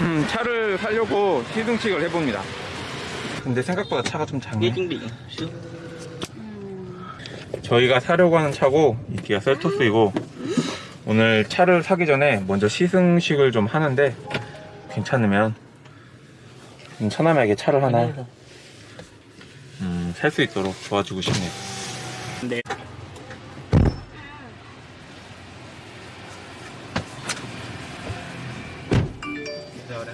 음, 차를 사려고 시승식을 해봅니다. 근데 생각보다 차가 좀 작네. sướng 저희가 사려고 하는 차고 이 기아 셀토스이고 오늘 차를 사기 전에 먼저 시승식을 좀 하는데 괜찮으면 음, 처남에게 차를 하나 음, 살 수 있도록 도와주고 싶네요. Đẹp Rồi đó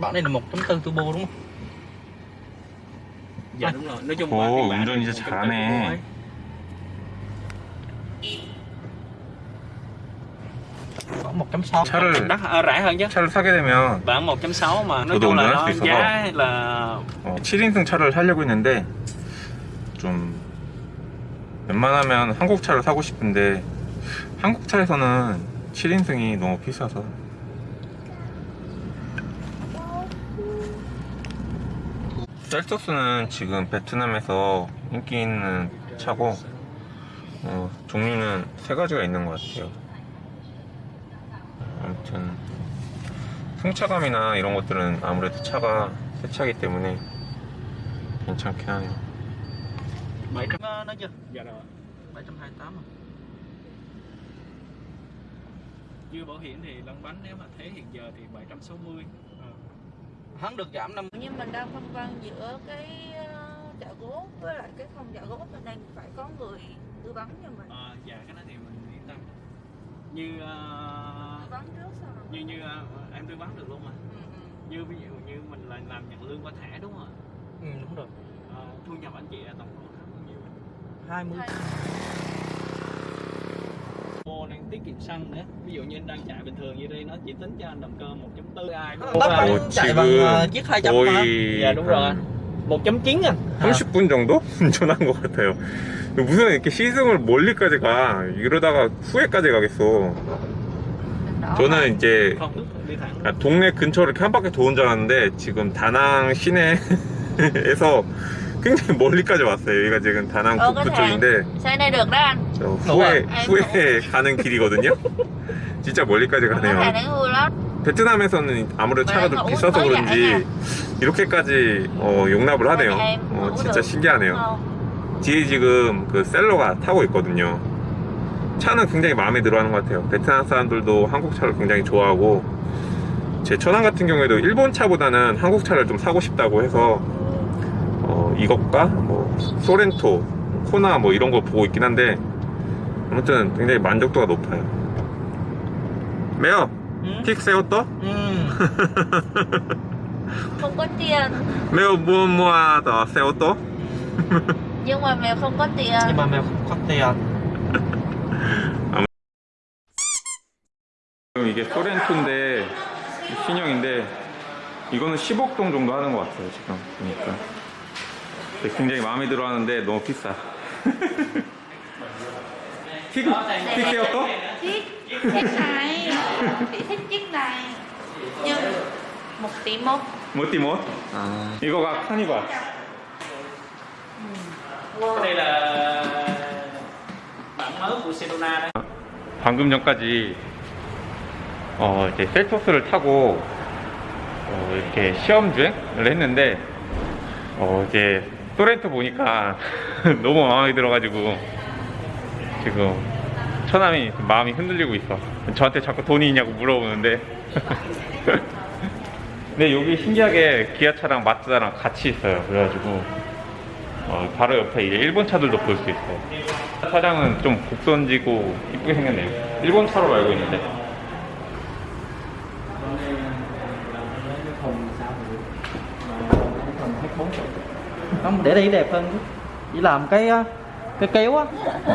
Bản này là 1.4 turbo đúng không? Dạ đúng rồi, nói chung bản 운전 이제 1.4 잘하네. turbo ấy. Có 1.6 차를- đắt à, rẻ hơn chứ 차를 사게 되면 bản 1.6 mà nói 저도 chung là 운전할 nó 수 있어서. giá là 어, 7인승 차를 사려고 했는데 좀 웬만하면 한국 차를 사고 싶은데 한국 차에서는 7인승이 너무 비싸서 셀토스는 지금 베트남에서 인기 있는 차고 어, 종류는 세 가지가 있는 것 같아요. 아무튼 승차감이나 이런 것들은 아무래도 차가 새 차기 때문에 괜찮긴 하네요. 700 nó chưa? Dạ rồi 728 à chưa bảo hiểm thì lăn bánh nếu mà thế hiện giờ thì 760 à. Ờ. hắn được giảm năm nhưng mình đang phân vân giữa cái ờ, chợ gốt với lại cái không chợ gốt cho nên phải có người tư vấn cho mình. À, dạ cái đó thì mình yên tâm. Như uh, tư vấn trước sao như như uh, em tư vấn được luôn mà. Ừ, ừ, như ví dụ như mình là làm nhận lương qua thẻ đúng không ạ? Ừ đúng rồi. À, thu nhập anh chị là tổng khoảng bao nhiêu? 20, 20. Kiệm xăng nữa Ví dụ như anh đang chạy bình thường như đây nó chỉ tính cho anh động cơ 1.4 ai cả 오, chạy bằng ờ, chiếc 200 mà 거의 Dạ đúng rồi 1.9 à 30분 정도 운전한 것 같아요. 무슨 이렇게 시승을 멀리까지 가 이러다가 후회까지 가겠어. 저는 이제 아, 동네 근처를 이렇게 한 바퀴 도는 줄 알았는데 지금 다낭 시내에서 굉장히 멀리까지 왔어요. 여기가 지금 다낭 북부 쪽인데 저 아이고. 후회 가는 길이거든요. 진짜 멀리까지 가네요. 베트남에서는 아무래도 차가 좀왜 비싸서 그런지 이렇게까지 어, 용납을 하네요. em 어, 진짜 신기하네요. không? 뒤에 지금 그 셀러가 타고 있거든요. 차는 굉장히 마음에 들어 하는 것 같아요. 베트남 사람들도 한국 차를 굉장히 좋아하고, 제 처남 같은 경우에도 일본 차보다는 한국 차를 좀 사고 싶다고 해서, 어, 이것과 뭐, 소렌토, 코나 뭐 이런 거 보고 있긴 한데, 아무튼 굉장히 만족도가 높아요. 매어, Ừ. 픽 세웠더? Ừ. không có tiền 매어 무엇 무엇더 세웠더? nhưng mà mèo không có tiền Nhưng mà mèo không có tiền 지금 이게 소렌토인데 신형인데 이거는 10억 동 정도 하는 것 같아요 지금 보니까 굉장히 마음에 들어 하는데 너무 비싸 틱, 틱 세웠어? chiếc chiếc này chị thích chiếc này nhưng một tỷ một 뭐띠 뭐? 아, 이거가 카니발 Cái đây là bản mới của Sedona đấy 방금 전까지 어, 이제 셀토스를 타고 어, 이렇게 시험 주행을 했는데 어, 이제 소렌토 보니까 너무 마음에 들어가지고 지금 처남이 마음이 흔들리고 있어. 저한테 자꾸 돈이 있냐고 물어보는데. 근데 여기 신기하게 기아차랑 마츠다랑 같이 있어요. 그래가지고 어, 바로 옆에 일본 차들도 볼 수 있어요. 차량은 좀 곡선지고 이쁘게 생겼네요. 일본 차로 알고 있는데. Không, để đây đẹp hơn Chỉ làm cái cái kéo á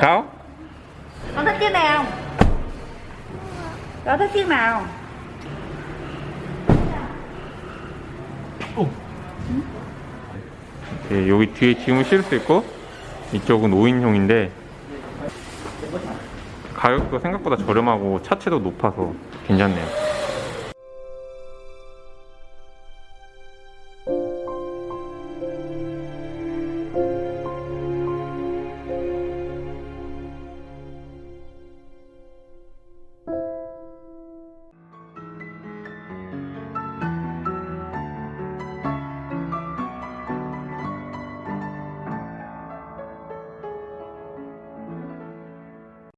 가오? Con thích này không có thích chiếc nào 예, 여기 뒤에 짐을 실을 수 있고? 이쪽은 5인용인데 가격도 생각보다 저렴하고 차체도 높아서 괜찮네요.